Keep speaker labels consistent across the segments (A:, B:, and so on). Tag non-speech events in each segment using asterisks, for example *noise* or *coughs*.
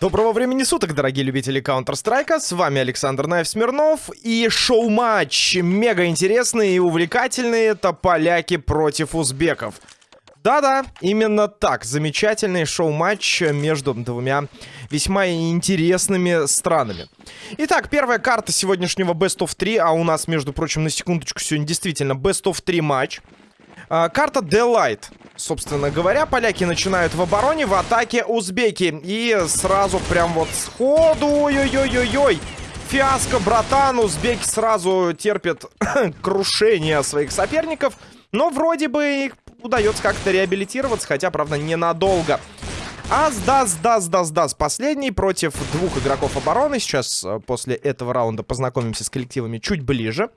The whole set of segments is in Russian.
A: Доброго времени суток, дорогие любители Counter-Strike. С вами Александр Наев Смирнов. И шоу-матч мега интересный и увлекательный. Это поляки против узбеков. Да-да, именно так. Замечательный шоу-матч между двумя весьма интересными странами. Итак, первая карта сегодняшнего Best of 3. А у нас, между прочим, на секундочку, сегодня действительно Best of 3 матч. А, карта Delight. Собственно говоря, поляки начинают в обороне, в атаке узбеки. И сразу прям вот сходу, ой-ой-ой-ой-ой. Фиаско, братан, узбеки сразу терпят *coughs* крушение своих соперников. Но вроде бы их удается как-то реабилитироваться, хотя, правда, ненадолго. Аздас, дас, дас, дас. Последний против двух игроков обороны. Сейчас э, после этого раунда познакомимся с коллективами чуть ближе.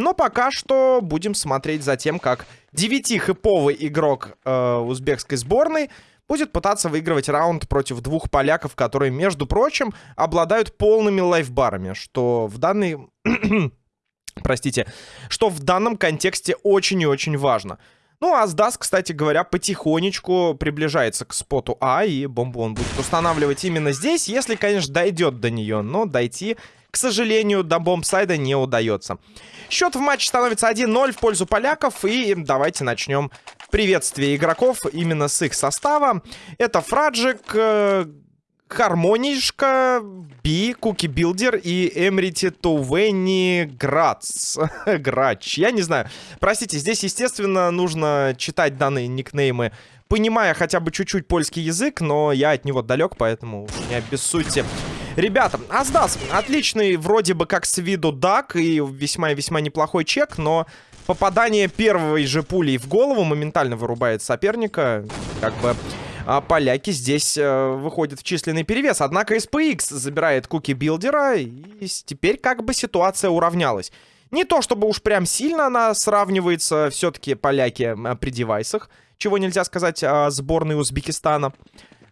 A: Но пока что будем смотреть за тем, как 9-хэповый игрок э, узбекской сборной будет пытаться выигрывать раунд против двух поляков, которые, между прочим, обладают полными лайфбарами, что в данный... *clears throat* Простите, что в данном контексте очень и очень важно. Ну, а Сдас, кстати говоря, потихонечку приближается к споту А, и бомбу он будет устанавливать именно здесь, если, конечно, дойдет до нее, но дойти к сожалению, до бомбсайда не удается. Счет в матче становится 1-0 в пользу поляков. И давайте начнем приветствие игроков именно с их состава. Это Фраджик, э, Хармонишка, Би, Куки Билдер и Эмрити Тувенни Грац. *laughs* Грач. Я не знаю. Простите, здесь, естественно, нужно читать данные никнеймы понимая хотя бы чуть-чуть польский язык, но я от него далек, поэтому не обессудьте. Ребята, Аздас, отличный вроде бы как с виду дак и весьма-весьма неплохой чек, но попадание первой же пулей в голову моментально вырубает соперника. Как бы а поляки здесь э, выходят в численный перевес. Однако SPX забирает куки билдера, и теперь как бы ситуация уравнялась. Не то чтобы уж прям сильно она сравнивается, все-таки поляки при девайсах, чего нельзя сказать о сборной Узбекистана.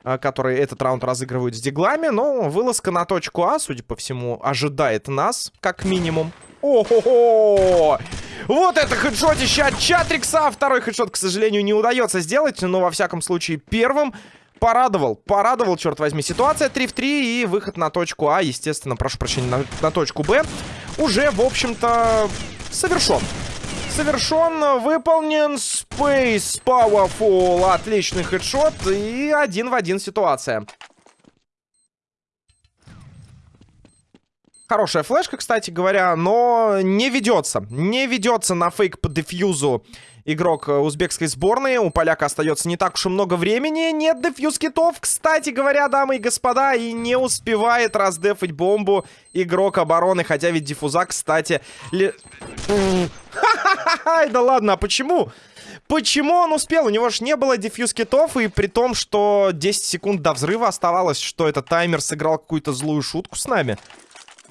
A: А, которые этот раунд разыгрывают с диглами. Но вылазка на точку А, судя по всему, ожидает нас, как минимум. О-хо-хо! Вот это хедшотище от Чатрикса. Второй хедшот, к сожалению, не удается сделать. Но, во всяком случае, первым порадовал. Порадовал, черт возьми. Ситуация 3 в 3 и выход на точку А, естественно, прошу прощения, на, на точку Б. Уже, в общем-то, совершен совершен, выполнен Space Powerful. Отличный хедшот и один в один ситуация. Хорошая флешка, кстати говоря, но не ведется. Не ведется на фейк по дефьюзу игрок узбекской сборной. У поляка остается не так уж и много времени. Нет дефьюз китов, кстати говоря, дамы и господа. И не успевает раздефать бомбу игрок обороны. Хотя ведь диффуза, кстати... Ли... Да ладно, а почему? Почему он успел? У него же не было дефьюз китов, и при том, что 10 секунд до взрыва оставалось, что этот таймер сыграл какую-то злую шутку с нами.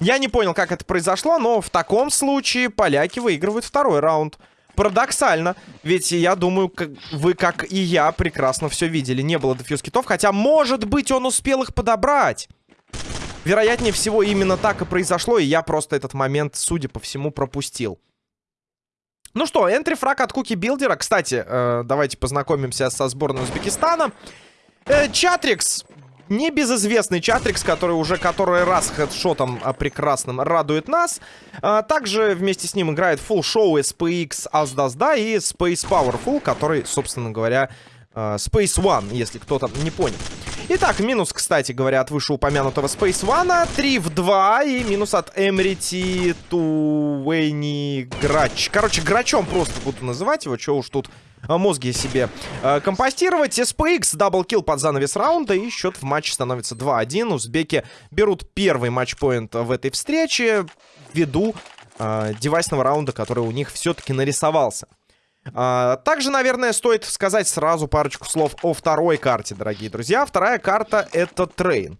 A: Я не понял, как это произошло, но в таком случае поляки выигрывают второй раунд. Парадоксально, ведь я думаю, как, вы, как и я, прекрасно все видели. Не было дефьюз китов, хотя, может быть, он успел их подобрать. Вероятнее всего, именно так и произошло, и я просто этот момент, судя по всему, пропустил. Ну что, энтри фраг от Куки Билдера. Кстати, э, давайте познакомимся со сборной Узбекистана. Э, Чатрикс небезызвестный Чатрикс, который уже который раз хедшотом а, прекрасным радует нас. А, также вместе с ним играет Full Show SPX Аздазда и Space Powerful, который, собственно говоря, а, Space One, если кто-то не понял. Итак, минус, кстати говоря, от вышеупомянутого Space One. 3 в 2 и минус от Эмрити Туэни Грач. Короче, Грачом просто буду называть его, что уж тут а, мозги себе э, компостировать. SPX double kill под занавес раунда. И счет в матче становится 2-1. Узбеки берут первый матчпоинт в этой встрече ввиду э, девайсного раунда, который у них все-таки нарисовался. А, также, наверное, стоит сказать сразу парочку слов о второй карте, дорогие друзья. Вторая карта — это Train.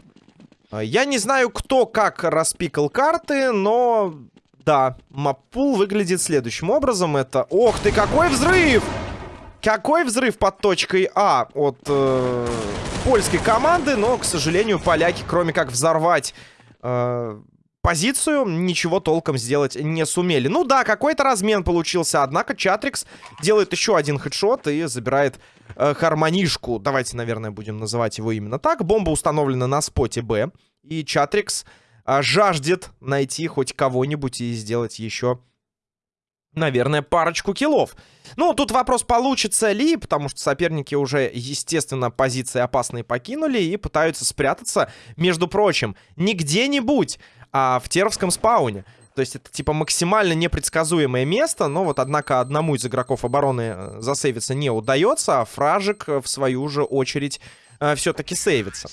A: Я не знаю, кто как распикал карты, но... Да, маппул выглядит следующим образом. Это... Ох ты, какой взрыв! Какой взрыв под точкой А от э, польской команды, но, к сожалению, поляки, кроме как взорвать... Э, позицию, ничего толком сделать не сумели. Ну да, какой-то размен получился, однако Чатрикс делает еще один хедшот и забирает э, Хармонишку. Давайте, наверное, будем называть его именно так. Бомба установлена на споте Б, и Чатрикс э, жаждет найти хоть кого-нибудь и сделать еще наверное, парочку киллов. Ну, тут вопрос, получится ли, потому что соперники уже, естественно, позиции опасные покинули и пытаются спрятаться, между прочим, не где-нибудь, а в Теровском спауне. То есть это, типа, максимально непредсказуемое место, но вот, однако, одному из игроков обороны э, засейвиться не удается, а Фражик, э, в свою же очередь, э, все-таки сейвится.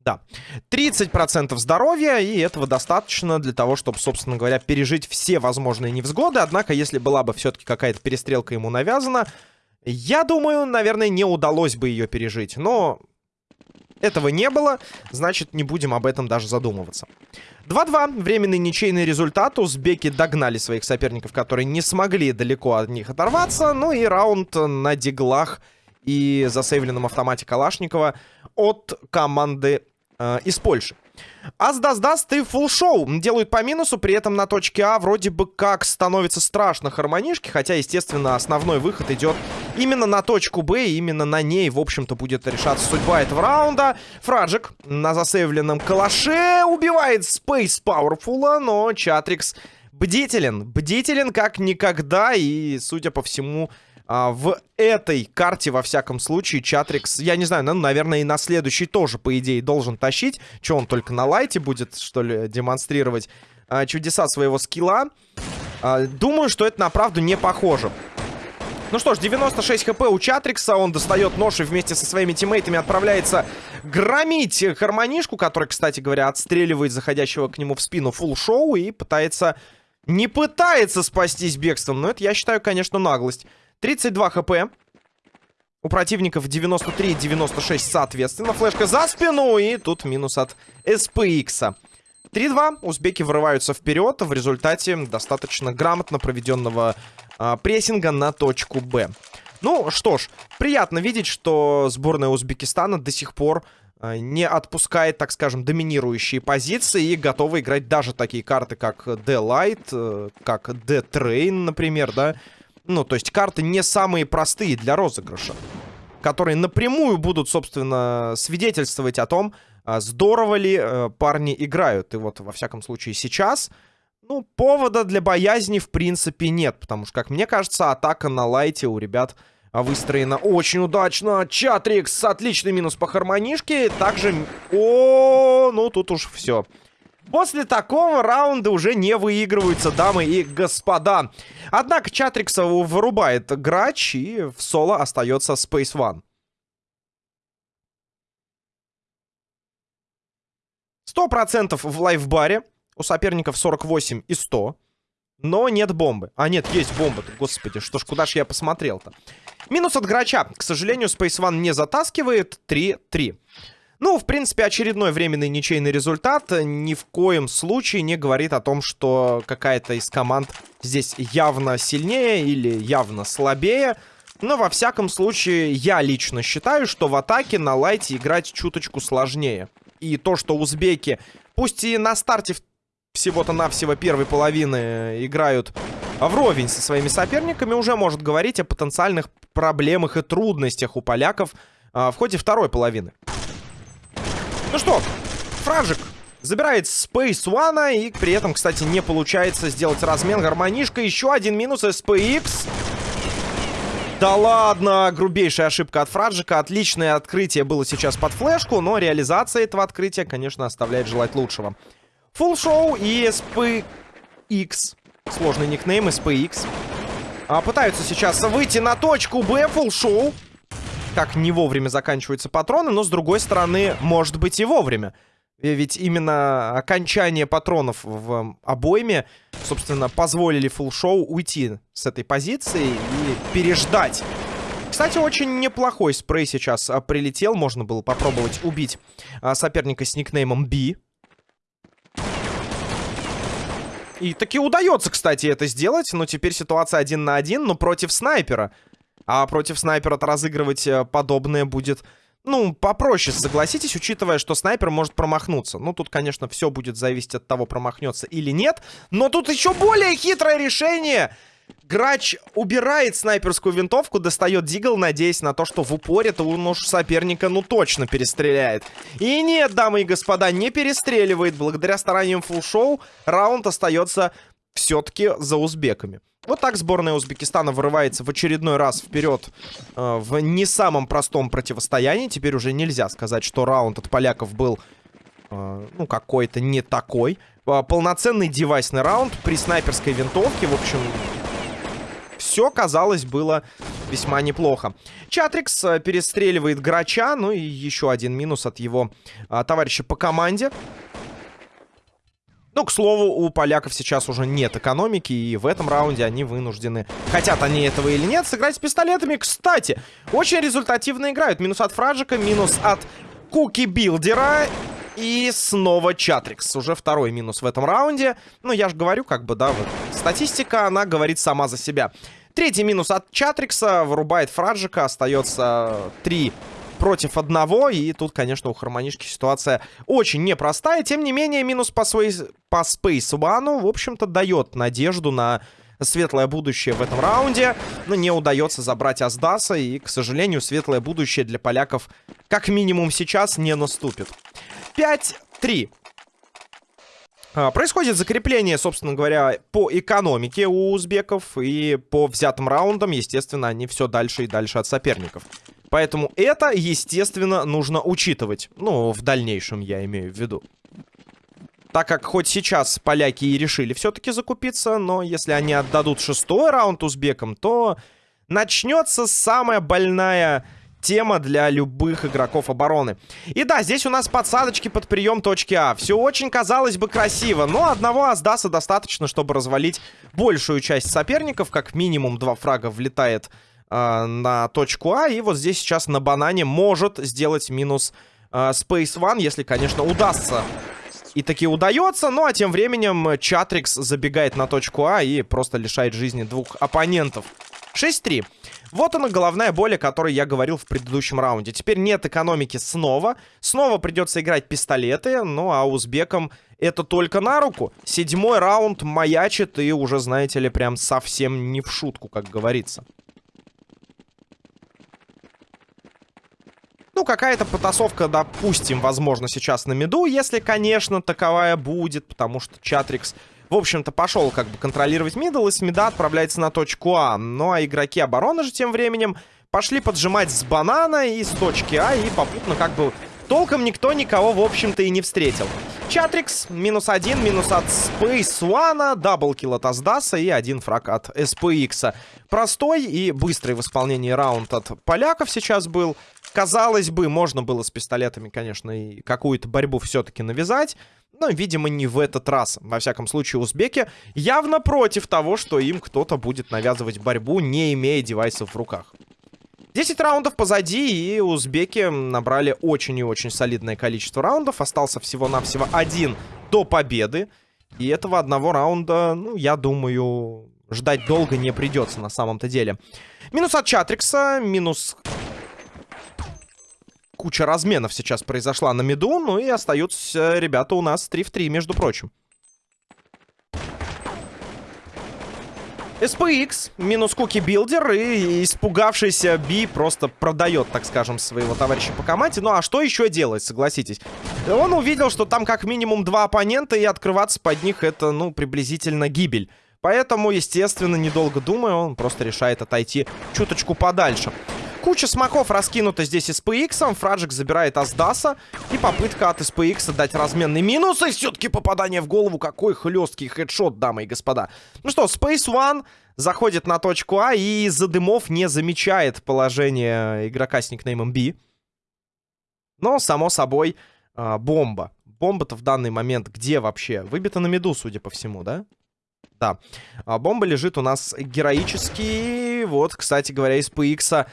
A: Да. 30% здоровья, и этого достаточно для того, чтобы, собственно говоря, пережить все возможные невзгоды. Однако, если была бы все-таки какая-то перестрелка ему навязана, я думаю, наверное, не удалось бы ее пережить. Но этого не было, значит, не будем об этом даже задумываться. 2-2. Временный ничейный результат. Узбеки догнали своих соперников, которые не смогли далеко от них оторваться. Ну и раунд на диглах и засейвленном автомате Калашникова от команды э, из Польши. Аз-дас-дас, ты фул шоу делают по минусу, при этом на точке А вроде бы как становится страшно хармонишки, хотя, естественно, основной выход идет именно на точку Б, именно на ней, в общем-то, будет решаться судьба этого раунда. Фраджик на засейвленном калаше убивает Space Powerful, но Чатрикс бдителен, бдителен как никогда, и, судя по всему, а, в этой карте, во всяком случае, Чатрикс, я не знаю, ну, наверное, и на следующий тоже, по идее, должен тащить. Че, он только на лайте будет, что ли, демонстрировать а, чудеса своего скилла? А, думаю, что это на правду не похоже. Ну что ж, 96 хп у Чатрикса. Он достает нож и вместе со своими тиммейтами отправляется громить Хармонишку, который, кстати говоря, отстреливает заходящего к нему в спину фул шоу и пытается... Не пытается спастись бегством, но это, я считаю, конечно, наглость. 32 хп. У противников 93 и 96 соответственно. Флешка за спину и тут минус от SPX. 3-2. Узбеки вырываются вперед. В результате достаточно грамотно проведенного а, прессинга на точку Б. Ну что ж, приятно видеть, что сборная Узбекистана до сих пор а, не отпускает, так скажем, доминирующие позиции и готова играть даже такие карты, как D-Light, э, как D-Train, например, да, ну, то есть карты не самые простые для розыгрыша. Которые напрямую будут, собственно, свидетельствовать о том, а, здорово ли э, парни играют. И вот, во всяком случае, сейчас... Ну, повода для боязни, в принципе, нет. Потому что, как мне кажется, атака на лайте у ребят выстроена очень удачно. Чатрикс, отличный минус по хармонишке. Также... О, ну тут уж все. После такого раунда уже не выигрываются, дамы и господа. Однако Чатрикса вырубает грач, и в соло остается Space One. Сто процентов в лайфбаре. У соперников 48 и 100. Но нет бомбы. А, нет, есть бомба. Господи, что ж, куда ж я посмотрел-то? Минус от грача. К сожалению, Space One не затаскивает. 3-3. Ну, в принципе, очередной временный ничейный результат ни в коем случае не говорит о том, что какая-то из команд здесь явно сильнее или явно слабее. Но, во всяком случае, я лично считаю, что в атаке на лайте играть чуточку сложнее. И то, что узбеки, пусть и на старте всего-то навсего первой половины играют вровень со своими соперниками, уже может говорить о потенциальных проблемах и трудностях у поляков а, в ходе второй половины. Ну что, Фражик забирает Space One, и при этом, кстати, не получается сделать размен. Гармонишка, еще один минус SPX. Да ладно, грубейшая ошибка от Фраджика. Отличное открытие было сейчас под флешку, но реализация этого открытия, конечно, оставляет желать лучшего. Full Show и SPX. Сложный никнейм SPX. А, пытаются сейчас выйти на точку Б. Full Show как не вовремя заканчиваются патроны, но с другой стороны, может быть и вовремя. Ведь именно окончание патронов в обойме, собственно, позволили фулл-шоу уйти с этой позиции и переждать. Кстати, очень неплохой спрей сейчас а, прилетел. Можно было попробовать убить а, соперника с никнеймом Би. И таки удается, кстати, это сделать. Но теперь ситуация один на один, но против снайпера. А против снайпера разыгрывать э, подобное будет, ну, попроще, согласитесь, учитывая, что снайпер может промахнуться. Ну, тут, конечно, все будет зависеть от того, промахнется или нет. Но тут еще более хитрое решение. Грач убирает снайперскую винтовку, достает дигл, надеясь на то, что в упоре-то он уж соперника ну точно перестреляет. И нет, дамы и господа, не перестреливает. Благодаря стараниям фулл-шоу раунд остается все-таки за узбеками. Вот так сборная Узбекистана вырывается в очередной раз вперед э, в не самом простом противостоянии. Теперь уже нельзя сказать, что раунд от поляков был, э, ну, какой-то не такой. Э, полноценный девайсный раунд при снайперской винтовке. В общем, все, казалось, было весьма неплохо. Чатрикс э, перестреливает Грача. Ну и еще один минус от его э, товарища по команде. Ну, к слову, у поляков сейчас уже нет экономики, и в этом раунде они вынуждены, хотят они этого или нет, сыграть с пистолетами. Кстати, очень результативно играют. Минус от Фраджика, минус от Куки Билдера. И снова Чатрикс. Уже второй минус в этом раунде. Ну, я же говорю, как бы, да, вот. Статистика, она говорит сама за себя. Третий минус от Чатрикса. Вырубает Фраджика. Остается три против одного. И тут, конечно, у Хармонишки ситуация очень непростая. Тем не менее, минус по, Space, по Space One, в общем-то, дает надежду на светлое будущее в этом раунде. Но не удается забрать Аздаса. И, к сожалению, светлое будущее для поляков как минимум сейчас не наступит. 5-3. А, происходит закрепление, собственно говоря, по экономике у узбеков. И по взятым раундам, естественно, они все дальше и дальше от соперников. Поэтому это, естественно, нужно учитывать. Ну, в дальнейшем я имею в виду. Так как хоть сейчас поляки и решили все-таки закупиться, но если они отдадут шестой раунд узбекам, то начнется самая больная тема для любых игроков обороны. И да, здесь у нас подсадочки под прием точки А. Все очень, казалось бы, красиво, но одного Аздаса достаточно, чтобы развалить большую часть соперников. Как минимум два фрага влетает э, на точку А. И вот здесь сейчас на банане может сделать минус э, Space One, если, конечно, удастся. И таки удается, ну а тем временем Чатрикс забегает на точку А и просто лишает жизни двух оппонентов. 6-3. Вот она головная боль, о которой я говорил в предыдущем раунде. Теперь нет экономики снова. Снова придется играть пистолеты. Ну а узбекам это только на руку. Седьмой раунд маячит и уже, знаете ли, прям совсем не в шутку, как говорится. Ну, какая-то потасовка, допустим, возможно, сейчас на миду, если, конечно, таковая будет, потому что Чатрикс, в общем-то, пошел как бы контролировать middle, и с мида отправляется на точку А. Ну, а игроки обороны же тем временем пошли поджимать с банана и с точки А, и попутно как бы толком никто никого, в общем-то, и не встретил. Чатрикс, минус один, минус от Space One, double kill от Аздаса и один фраг от SPX. Простой и быстрый в исполнении раунд от поляков сейчас был. Казалось бы, можно было с пистолетами, конечно, и какую-то борьбу все-таки навязать. Но, видимо, не в этот раз. Во всяком случае, узбеки явно против того, что им кто-то будет навязывать борьбу, не имея девайсов в руках. 10 раундов позади, и узбеки набрали очень и очень солидное количество раундов. Остался всего-навсего один до победы. И этого одного раунда, ну, я думаю, ждать долго не придется на самом-то деле. Минус от Чатрикса, минус куча разменов сейчас произошла на миду. Ну и остаются ребята у нас 3 в 3, между прочим. SPX минус Куки Билдер и испугавшийся Би просто продает, так скажем, своего товарища по команде. Ну а что еще делать, согласитесь? Он увидел, что там как минимум два оппонента и открываться под них это, ну, приблизительно гибель. Поэтому, естественно, недолго думая, он просто решает отойти чуточку подальше. Куча смоков раскинута здесь SPX. Фраджик забирает Аздаса. И попытка от SPX дать разменный минус. И все-таки попадание в голову. Какой хлесткий хедшот, дамы и господа. Ну что, Space One заходит на точку А и из-за дымов не замечает положение игрока с никнеймом B. Но, само собой, а, бомба. Бомба-то в данный момент где вообще? Выбита на меду, судя по всему, да? Да. А бомба лежит у нас героически. Вот, кстати говоря, из PX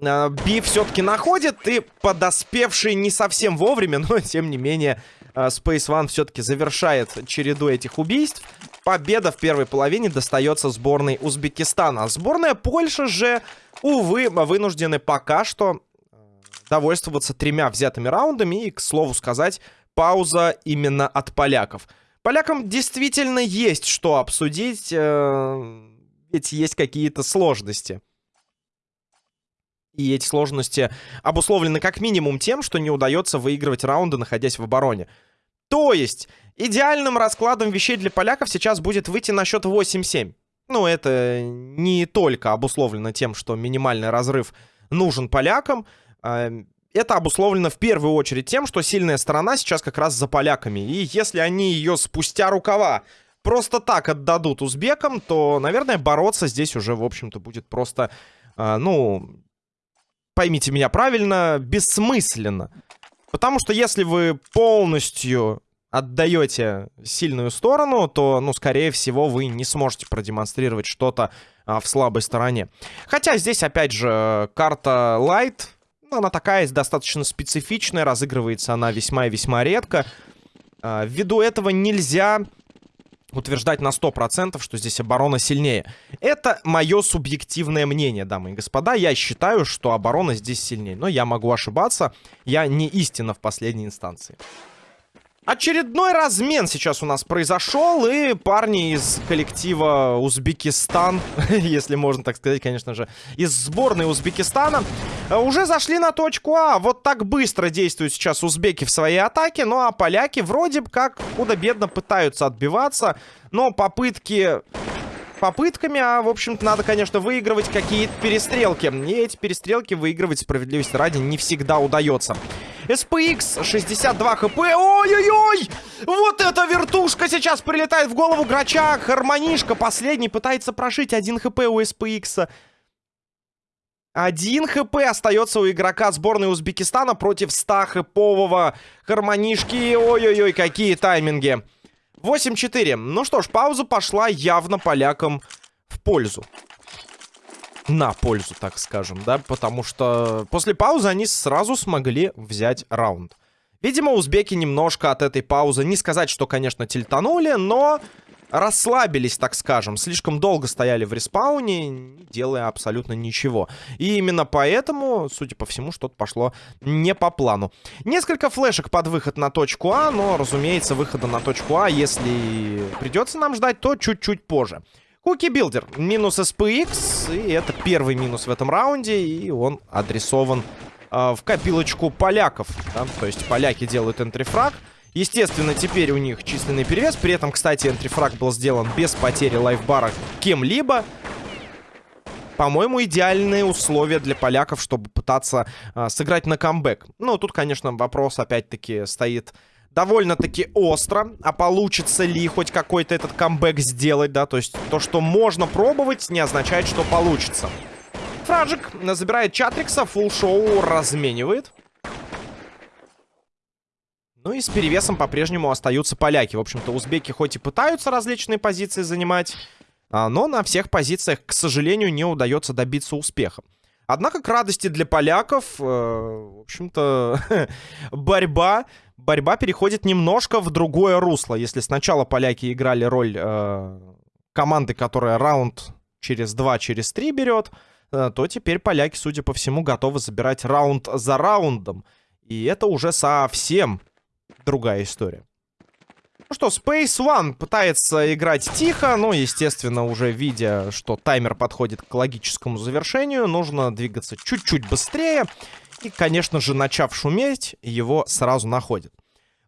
A: Би все-таки находит, и подоспевший не совсем вовремя, *laughs* но тем не менее а, Space One все-таки завершает череду этих убийств. Победа в первой половине достается сборной Узбекистана. Сборная Польши же, увы, вынуждены пока что а, довольствоваться тремя взятыми раундами. И, к слову сказать, пауза именно от поляков. Полякам действительно есть что обсудить, э, ведь есть какие-то сложности. И эти сложности обусловлены как минимум тем, что не удается выигрывать раунды, находясь в обороне. То есть, идеальным раскладом вещей для поляков сейчас будет выйти на счет 8-7. Ну, это не только обусловлено тем, что минимальный разрыв нужен полякам. А, это обусловлено в первую очередь тем, что сильная сторона сейчас как раз за поляками. И если они ее спустя рукава просто так отдадут узбекам, то, наверное, бороться здесь уже, в общем-то, будет просто, а, ну, поймите меня правильно, бессмысленно. Потому что если вы полностью отдаете сильную сторону, то, ну, скорее всего, вы не сможете продемонстрировать что-то а, в слабой стороне. Хотя здесь, опять же, карта Light, ну, она такая достаточно специфичная, разыгрывается она весьма и весьма редко. А, ввиду этого нельзя утверждать на 100%, что здесь оборона сильнее. Это мое субъективное мнение, дамы и господа. Я считаю, что оборона здесь сильнее. Но я могу ошибаться. Я не истина в последней инстанции. Очередной размен сейчас у нас произошел, и парни из коллектива Узбекистан, *laughs* если можно так сказать, конечно же, из сборной Узбекистана, э, уже зашли на точку А. Вот так быстро действуют сейчас узбеки в своей атаке, ну а поляки вроде как худо-бедно пытаются отбиваться, но попытки попытками, а, в общем-то, надо, конечно, выигрывать какие-то перестрелки. И эти перестрелки выигрывать, справедливости ради, не всегда удается. SPX, 62 хп. Ой-ой-ой! Вот эта вертушка сейчас прилетает в голову Грача. Гармонишка последний пытается прошить. Один хп у SPX. Один хп остается у игрока сборной Узбекистана против 100 хпового Гармонишки. Ой-ой-ой, какие тайминги. 8-4. Ну что ж, пауза пошла явно полякам в пользу. На пользу, так скажем, да? Потому что после паузы они сразу смогли взять раунд. Видимо, узбеки немножко от этой паузы, не сказать, что, конечно, тильтанули, но расслабились, так скажем. Слишком долго стояли в респауне, не делая абсолютно ничего. И именно поэтому, судя по всему, что-то пошло не по плану. Несколько флешек под выход на точку А, но, разумеется, выхода на точку А, если придется нам ждать, то чуть-чуть позже. Куки Билдер, минус SPX, и это первый минус в этом раунде, и он адресован э, в копилочку поляков. Да? То есть поляки делают энтрифраг, Естественно, теперь у них численный перевес. При этом, кстати, энтрифраг был сделан без потери лайфбара кем-либо. По-моему, идеальные условия для поляков, чтобы пытаться э, сыграть на камбэк. Ну, тут, конечно, вопрос опять-таки стоит довольно-таки остро. А получится ли хоть какой-то этот камбэк сделать, да? То есть то, что можно пробовать, не означает, что получится. Фраджик забирает Чатрикса, фулл шоу разменивает. Ну и с перевесом по-прежнему остаются поляки. В общем-то, узбеки хоть и пытаются различные позиции занимать, а, но на всех позициях, к сожалению, не удается добиться успеха. Однако, к радости для поляков, э, в общем-то, *laughs* борьба, борьба переходит немножко в другое русло. Если сначала поляки играли роль э, команды, которая раунд через два, через три берет, э, то теперь поляки, судя по всему, готовы забирать раунд за раундом. И это уже совсем другая история. Ну что, Space One пытается играть тихо, но, естественно, уже видя, что таймер подходит к логическому завершению, нужно двигаться чуть-чуть быстрее. И, конечно же, начав шуметь, его сразу находит.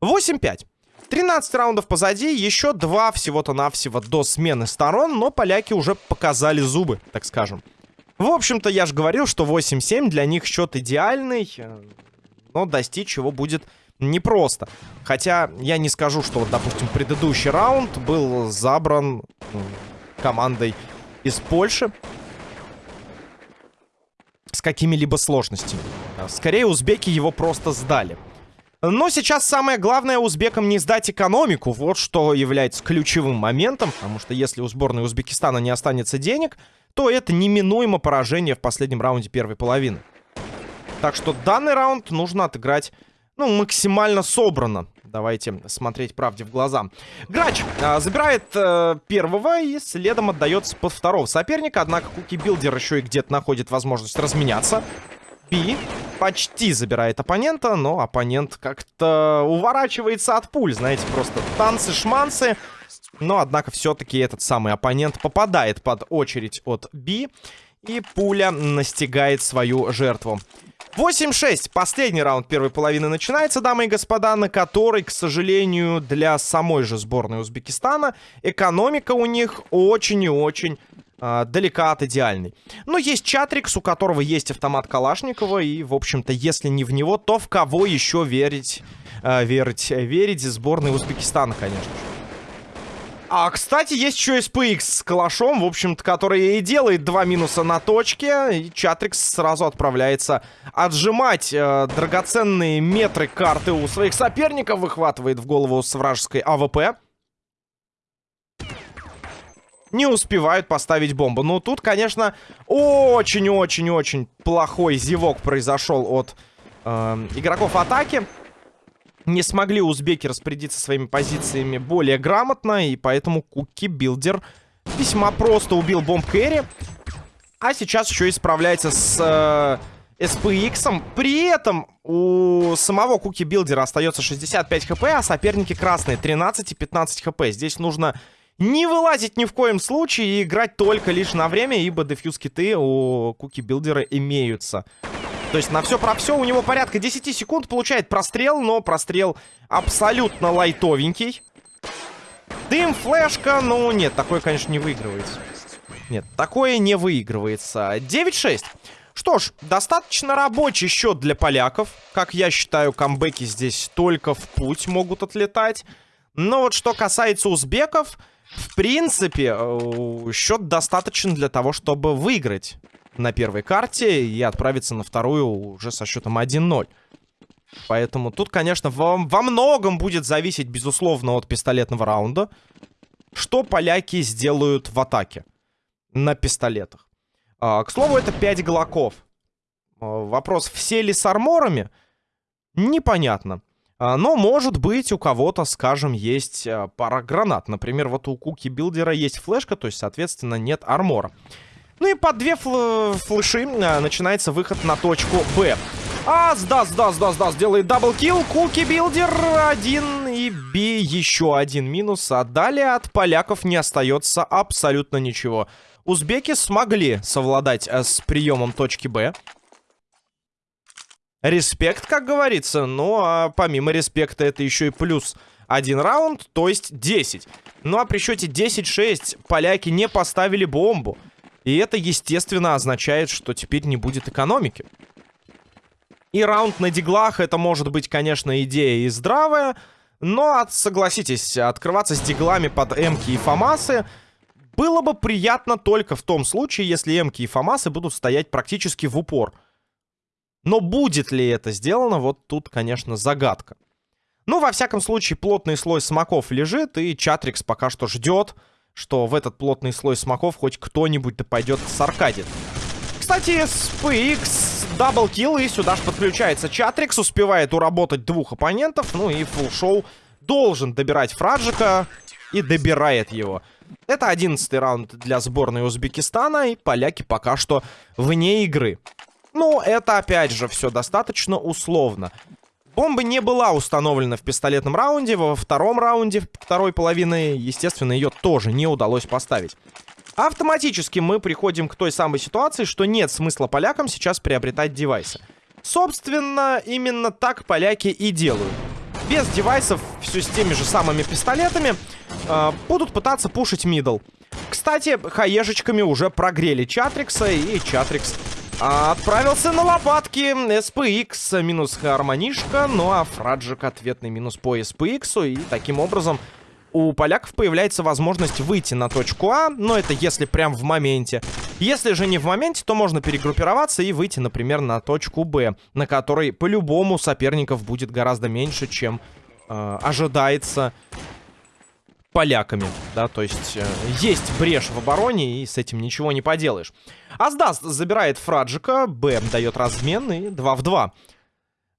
A: 8-5. 13 раундов позади, еще два всего-то навсего до смены сторон, но поляки уже показали зубы, так скажем. В общем-то, я же говорил, что 8-7 для них счет идеальный, э, но достичь его будет непросто. Хотя я не скажу, что, вот, допустим, предыдущий раунд был забран командой из Польши с какими-либо сложностями. Скорее, узбеки его просто сдали. Но сейчас самое главное узбекам не сдать экономику. Вот что является ключевым моментом. Потому что если у сборной Узбекистана не останется денег, то это неминуемо поражение в последнем раунде первой половины. Так что данный раунд нужно отыграть ну, максимально собрано. Давайте смотреть правде в глаза. Грач э, забирает э, первого и следом отдается под второго соперника. Однако Куки Билдер еще и где-то находит возможность разменяться. Би. почти забирает оппонента, но оппонент как-то уворачивается от пуль, знаете, просто танцы-шманцы. Но, однако, все-таки этот самый оппонент попадает под очередь от Би, и пуля настигает свою жертву. 8-6. Последний раунд первой половины начинается, дамы и господа, на который, к сожалению, для самой же сборной Узбекистана экономика у них очень и очень э, далека от идеальной. Но есть Чатрикс, у которого есть автомат Калашникова, и, в общем-то, если не в него, то в кого еще верить, э, верить, верить сборной Узбекистана, конечно же. А, кстати, есть еще SPX с калашом, в общем-то, который и делает два минуса на точке. И Чатрикс сразу отправляется отжимать э, драгоценные метры карты у своих соперников. Выхватывает в голову с вражеской АВП. Не успевают поставить бомбу. Ну, тут, конечно, очень-очень-очень плохой зевок произошел от э, игроков атаки не смогли узбеки распорядиться своими позициями более грамотно, и поэтому Куки Билдер весьма просто убил bomb carry. А сейчас еще и справляется с э, SPX. При этом у самого Куки Билдера остается 65 хп, а соперники красные 13 и 15 хп. Здесь нужно не вылазить ни в коем случае и играть только лишь на время, ибо дефьюз киты у Куки Билдера имеются. То есть на все про все у него порядка 10 секунд получает прострел, но прострел абсолютно лайтовенький. Дым, флешка, ну нет, такое, конечно, не выигрывается. Нет, такое не выигрывается. 9-6. Что ж, достаточно рабочий счет для поляков. Как я считаю, камбэки здесь только в путь могут отлетать. Но вот что касается узбеков, в принципе, э, счет достаточен для того, чтобы выиграть на первой карте и отправиться на вторую уже со счетом 1-0. Поэтому тут, конечно, во, во многом будет зависеть, безусловно, от пистолетного раунда. Что поляки сделают в атаке на пистолетах. А, к слову, это 5 глоков. А, вопрос, все ли с арморами? Непонятно. А, но, может быть, у кого-то, скажем, есть а, пара гранат. Например, вот у Куки Билдера есть флешка, то есть, соответственно, нет армора. Ну и под две фл флеши а, начинается выход на точку Б. Аздас, Аздас, Аздас, Аздас, делает double kill. Куки Билдер один и Би еще один минус. А далее от поляков не остается абсолютно ничего. Узбеки смогли совладать а, с приемом точки Б. Респект, как говорится. Ну, а помимо респекта это еще и плюс один раунд, то есть 10. Ну, а при счете 10-6 поляки не поставили бомбу. И это, естественно, означает, что теперь не будет экономики. И раунд на диглах, это может быть, конечно, идея и здравая, но, согласитесь, открываться с диглами под эмки и фамасы было бы приятно только в том случае, если эмки и фамасы будут стоять практически в упор. Но будет ли это сделано, вот тут, конечно, загадка. Ну, во всяком случае, плотный слой смоков лежит, и Чатрикс пока что ждет, что в этот плотный слой смоков хоть кто-нибудь да пойдет саркадит. Кстати, SPX double kill, и сюда же подключается Чатрикс, успевает уработать двух оппонентов, ну и фулшоу должен добирать Фраджика и добирает его. Это одиннадцатый раунд для сборной Узбекистана, и поляки пока что вне игры. Ну, это опять же все достаточно условно. Бомба не была установлена в пистолетном раунде. Во втором раунде, второй половины, естественно, ее тоже не удалось поставить. Автоматически мы приходим к той самой ситуации, что нет смысла полякам сейчас приобретать девайсы. Собственно, именно так поляки и делают. Без девайсов, все с теми же самыми пистолетами, э, будут пытаться пушить мидл. Кстати, хаешечками уже прогрели Чатрикса, и Чатрикс Отправился на лопатки. SPX минус Хармонишка. Ну а Фраджик ответный минус по SPX. И таким образом у поляков появляется возможность выйти на точку А. Но это если прям в моменте. Если же не в моменте, то можно перегруппироваться и выйти, например, на точку Б. На которой по-любому соперников будет гораздо меньше, чем э, ожидается поляками, да, то есть э, есть брешь в обороне, и с этим ничего не поделаешь. Аздас забирает Фраджика, Б дает размен, и 2 в 2.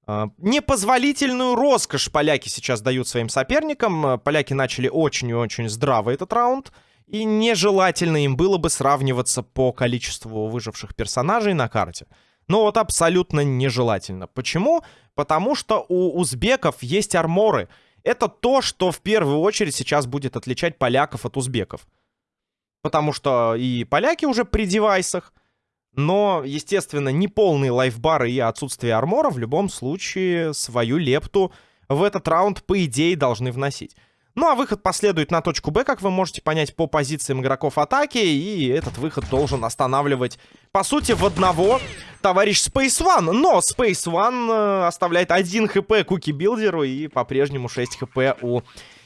A: Э, непозволительную роскошь поляки сейчас дают своим соперникам. Э, поляки начали очень и очень здраво этот раунд, и нежелательно им было бы сравниваться по количеству выживших персонажей на карте. Ну вот абсолютно нежелательно. Почему? Потому что у узбеков есть арморы. Это то, что в первую очередь сейчас будет отличать поляков от узбеков. Потому что и поляки уже при девайсах, но, естественно, неполные лайфбары и отсутствие армора в любом случае свою лепту в этот раунд, по идее, должны вносить. Ну а выход последует на точку Б, как вы можете понять, по позициям игроков атаки. И этот выход должен останавливать, по сути, в одного товарищ Space One. Но Space One э, оставляет 1 хп Куки Билдеру и по-прежнему 6 хп у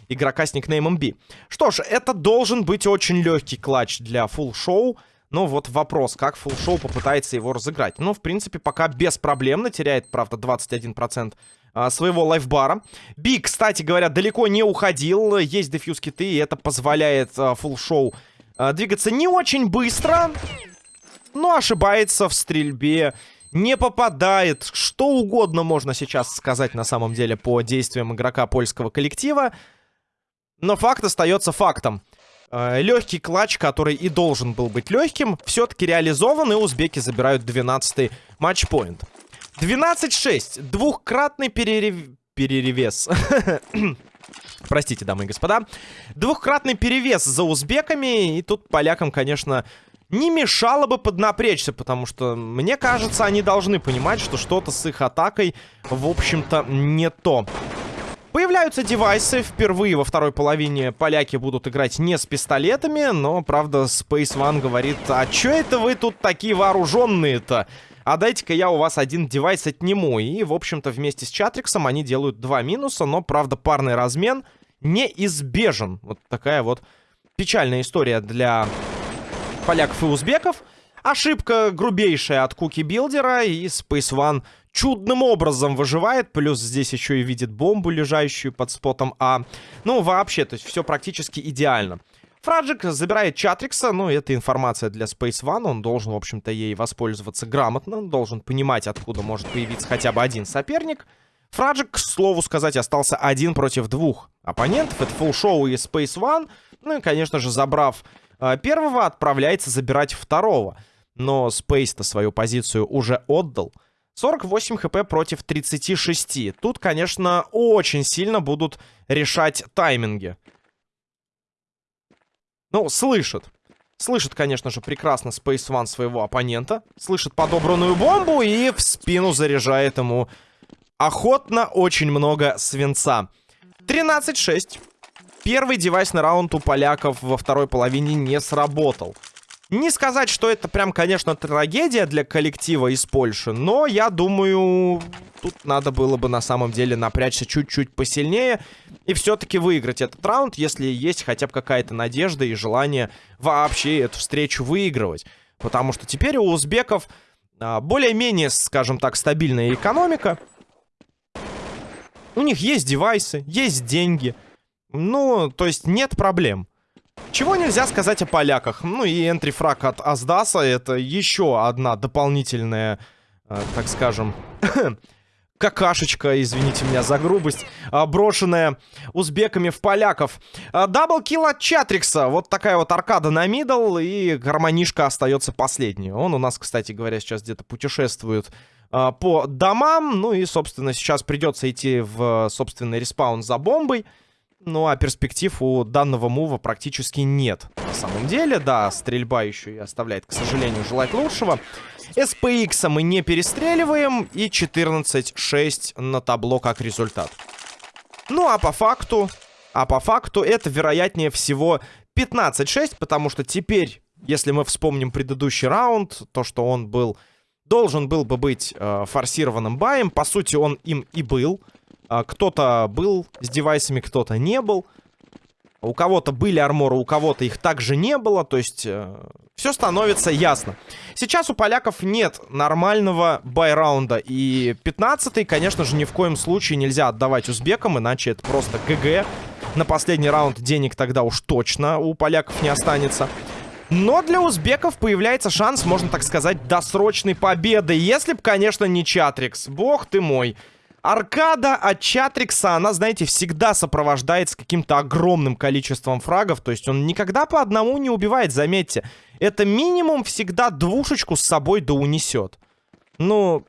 A: игрока с никнеймом B. Что ж, это должен быть очень легкий клатч для фулл шоу. Но вот вопрос, как фулл шоу попытается его разыграть. Ну, в принципе, пока беспроблемно. Теряет, правда, 21% а, своего лайфбара. Би, кстати говоря, далеко не уходил. Есть дефьюз киты, и это позволяет а, фулл шоу а, двигаться не очень быстро. Но ошибается в стрельбе не попадает. Что угодно можно сейчас сказать на самом деле по действиям игрока польского коллектива. Но факт остается фактом. Легкий клатч, который и должен был быть легким, все-таки реализован, и узбеки забирают 12-й матчпоинт. 12-6. Двухкратный перерев... переревес. *coughs* Простите, дамы и господа. Двухкратный перевес за узбеками. И тут полякам, конечно, не мешало бы поднапрячься, потому что, мне кажется, они должны понимать, что что-то с их атакой, в общем-то, не то. Появляются девайсы. Впервые во второй половине поляки будут играть не с пистолетами, но, правда, Space One говорит, а чё это вы тут такие вооруженные-то? А дайте-ка я у вас один девайс отниму. И, в общем-то, вместе с Чатриксом они делают два минуса, но, правда, парный размен неизбежен. Вот такая вот печальная история для поляков и узбеков. Ошибка грубейшая от Куки Билдера, и Space One чудным образом выживает. Плюс здесь еще и видит бомбу, лежащую под спотом А. Ну, вообще, то есть все практически идеально. Фраджик забирает Чатрикса, ну, это информация для Space One, он должен, в общем-то, ей воспользоваться грамотно, должен понимать, откуда может появиться хотя бы один соперник. Фраджик, к слову сказать, остался один против двух оппонентов, это Full Show и Space One, ну и, конечно же, забрав э, первого, отправляется забирать второго. Но Space-то свою позицию уже отдал. 48 хп против 36. Тут, конечно, очень сильно будут решать тайминги. Ну, слышит. Слышит, конечно же, прекрасно Space One своего оппонента. Слышит подобранную бомбу и в спину заряжает ему охотно очень много свинца. 13-6. Первый девайсный раунд у поляков во второй половине не сработал. Не сказать, что это прям, конечно, трагедия для коллектива из Польши, но я думаю, тут надо было бы на самом деле напрячься чуть-чуть посильнее и все-таки выиграть этот раунд, если есть хотя бы какая-то надежда и желание вообще эту встречу выигрывать. Потому что теперь у узбеков а, более-менее, скажем так, стабильная экономика. У них есть девайсы, есть деньги. Ну, то есть нет проблем. Чего нельзя сказать о поляках? Ну и entry frag от Аздаса это еще одна дополнительная, э, так скажем, *coughs* какашечка, извините меня за грубость, э, брошенная узбеками в поляков. Double kill от Чатрикса. Вот такая вот аркада на middle, и гармонишка остается последней. Он у нас, кстати говоря, сейчас где-то путешествует э, по домам. Ну и, собственно, сейчас придется идти в собственный респаун за бомбой. Ну, а перспектив у данного мува практически нет. На самом деле, да, стрельба еще и оставляет, к сожалению, желать лучшего. SPX мы не перестреливаем. И 14-6 на табло как результат. Ну, а по факту... А по факту это, вероятнее всего, 15-6, потому что теперь, если мы вспомним предыдущий раунд, то, что он был... Должен был бы быть э, форсированным баем. По сути, он им и был. А, кто-то был с девайсами, кто-то не был. У кого-то были арморы, у кого-то их также не было. То есть э, все становится ясно. Сейчас у поляков нет нормального байраунда. И 15-й, конечно же, ни в коем случае нельзя отдавать узбекам, иначе это просто ГГ. На последний раунд денег тогда уж точно у поляков не останется. Но для узбеков появляется шанс, можно так сказать, досрочной победы. Если бы, конечно, не Чатрикс. Бог ты мой. Аркада от Чатрикса, она, знаете, всегда сопровождается каким-то огромным количеством фрагов. То есть он никогда по одному не убивает, заметьте. Это минимум всегда двушечку с собой да унесет. ну,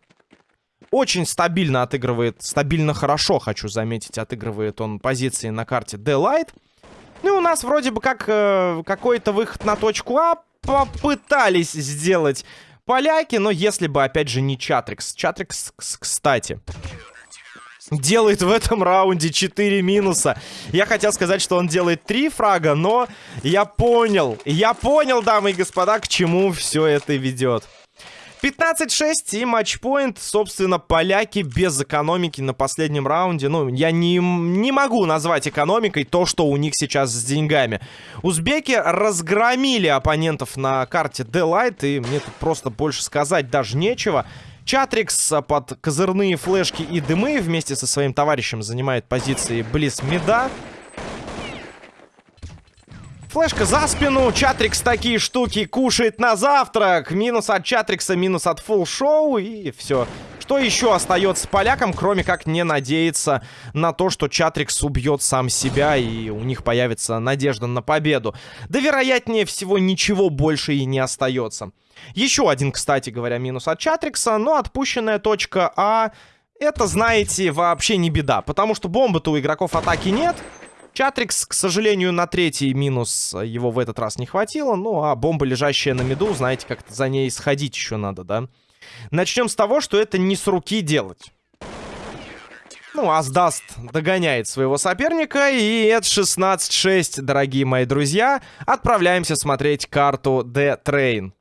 A: очень стабильно отыгрывает, стабильно хорошо, хочу заметить, отыгрывает он позиции на карте D-Light. Ну и у нас вроде бы как э, какой-то выход на точку А попытались сделать поляки, но если бы, опять же, не Чатрикс. Чатрикс, кстати, делает в этом раунде 4 минуса. Я хотел сказать, что он делает 3 фрага, но я понял, я понял, дамы и господа, к чему все это ведет. 15-6 и матчпоинт. Собственно, поляки без экономики на последнем раунде. Ну, я не, не могу назвать экономикой то, что у них сейчас с деньгами. Узбеки разгромили оппонентов на карте D-Light. И мне тут просто больше сказать даже нечего. Чатрикс под козырные флешки и дымы вместе со своим товарищем занимает позиции близ меда. Флешка за спину. Чатрикс такие штуки кушает на завтрак. Минус от Чатрикса, минус от фулл шоу. И все. Что еще остается полякам, кроме как не надеяться на то, что Чатрикс убьет сам себя и у них появится надежда на победу. Да, вероятнее всего, ничего больше и не остается. Еще один, кстати говоря, минус от Чатрикса, но отпущенная точка А... Это, знаете, вообще не беда, потому что бомбы-то у игроков атаки нет. Чатрикс, к сожалению, на третий минус его в этот раз не хватило. Ну, а бомба, лежащая на меду, знаете, как-то за ней сходить еще надо, да? Начнем с того, что это не с руки делать. Ну, Аздаст догоняет своего соперника, и это 16-6, дорогие мои друзья. Отправляемся смотреть карту The Train.